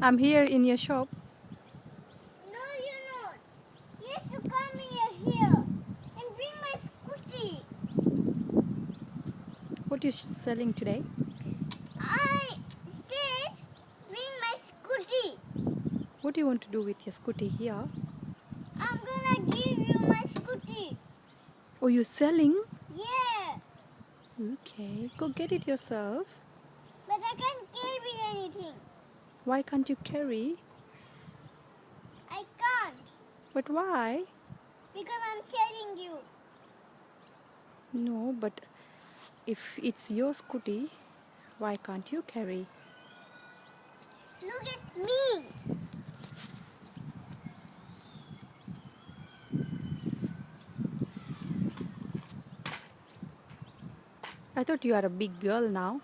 I'm here in your shop. No, you're not. You have to come here, here and bring my scooty. What are you selling today? I said bring my scooty. What do you want to do with your scooty here? I'm gonna give you my scooty. Oh, you're selling? Yeah, Okay, go get it yourself. but I can't carry anything. Why can't you carry? I can't But why? because I'm telling you. No, but if it's your scooty, why can't you carry? Look at me. I thought you are a big girl now.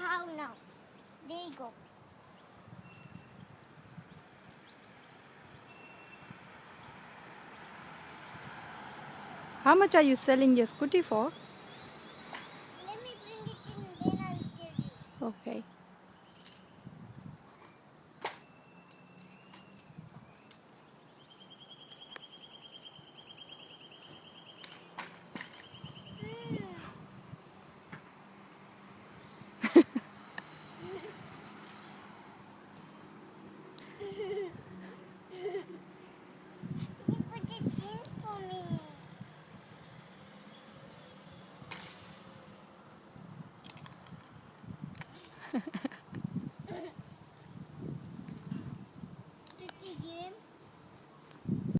How now. There you go. How much are you selling your scooty for? Let me bring it in, then I will tell you. Okay.